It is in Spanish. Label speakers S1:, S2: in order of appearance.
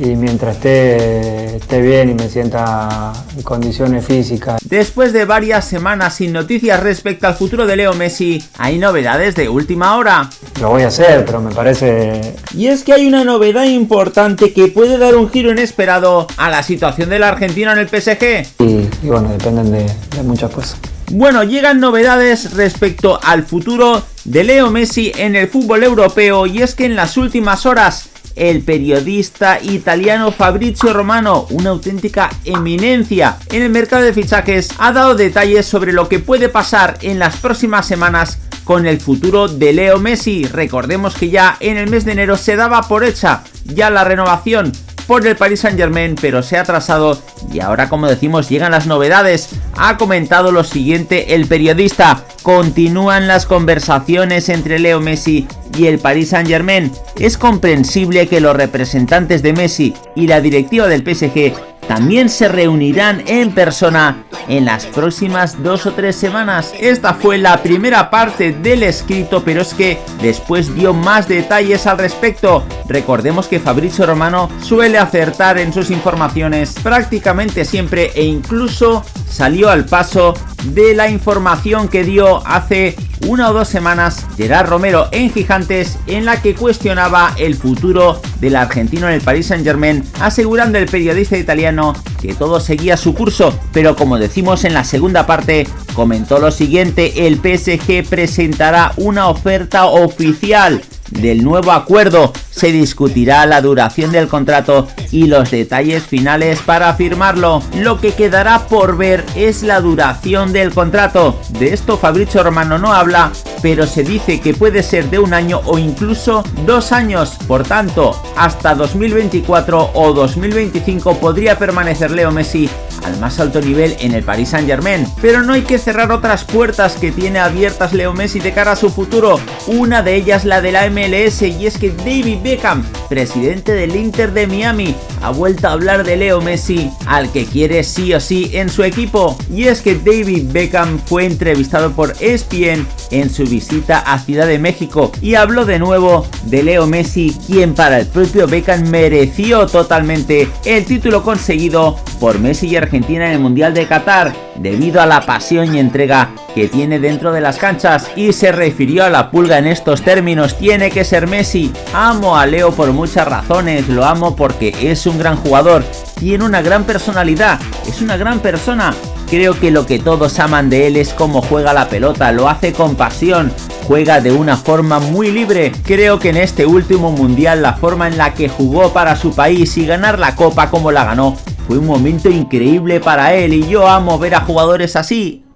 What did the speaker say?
S1: y mientras esté, esté bien y me sienta en condiciones físicas.
S2: Después de varias semanas sin noticias respecto al futuro de Leo Messi, hay novedades de última hora.
S1: Lo voy a hacer, pero me parece...
S2: Y es que hay una novedad importante que puede dar un giro inesperado a la situación del argentino en el PSG.
S1: Y, y bueno, dependen de, de muchas cosas.
S2: Bueno, llegan novedades respecto al futuro de Leo Messi en el fútbol europeo y es que en las últimas horas el periodista italiano Fabrizio Romano, una auténtica eminencia en el mercado de fichajes, ha dado detalles sobre lo que puede pasar en las próximas semanas con el futuro de Leo Messi. Recordemos que ya en el mes de enero se daba por hecha ya la renovación por el Paris Saint Germain, pero se ha atrasado y ahora como decimos llegan las novedades. Ha comentado lo siguiente el periodista, continúan las conversaciones entre Leo Messi y el Paris Saint Germain. Es comprensible que los representantes de Messi y la directiva del PSG también se reunirán en persona en las próximas dos o tres semanas. Esta fue la primera parte del escrito, pero es que después dio más detalles al respecto. Recordemos que Fabrizio Romano suele acertar en sus informaciones prácticamente siempre e incluso salió al paso de la información que dio hace una o dos semanas Gerard Romero en Gigantes en la que cuestionaba el futuro del argentino en el Paris Saint Germain asegurando el periodista italiano que todo seguía su curso. Pero como decimos en la segunda parte comentó lo siguiente el PSG presentará una oferta oficial del nuevo acuerdo se discutirá la duración del contrato y los detalles finales para firmarlo. Lo que quedará por ver es la duración del contrato. De esto Fabrizio Romano no habla, pero se dice que puede ser de un año o incluso dos años. Por tanto, hasta 2024 o 2025 podría permanecer Leo Messi al más alto nivel en el Paris Saint Germain. Pero no hay que cerrar otras puertas que tiene abiertas Leo Messi de cara a su futuro. Una de ellas la de la MLS y es que David Beckham, presidente del Inter de Miami, ha vuelto a hablar de Leo Messi, al que quiere sí o sí en su equipo. Y es que David Beckham fue entrevistado por ESPN en su visita a Ciudad de México y habló de nuevo de Leo Messi, quien para el propio Beckham mereció totalmente el título conseguido por Messi y Argentina en el Mundial de Qatar, debido a la pasión y entrega que tiene dentro de las canchas y se refirió a la pulga en estos términos, tiene que ser Messi, amo a Leo por muchas razones, lo amo porque es un gran jugador, tiene una gran personalidad, es una gran persona, creo que lo que todos aman de él es cómo juega la pelota, lo hace con pasión, juega de una forma muy libre. Creo que en este último mundial la forma en la que jugó para su país y ganar la copa como la ganó fue un momento increíble para él. Y yo amo ver a jugadores así.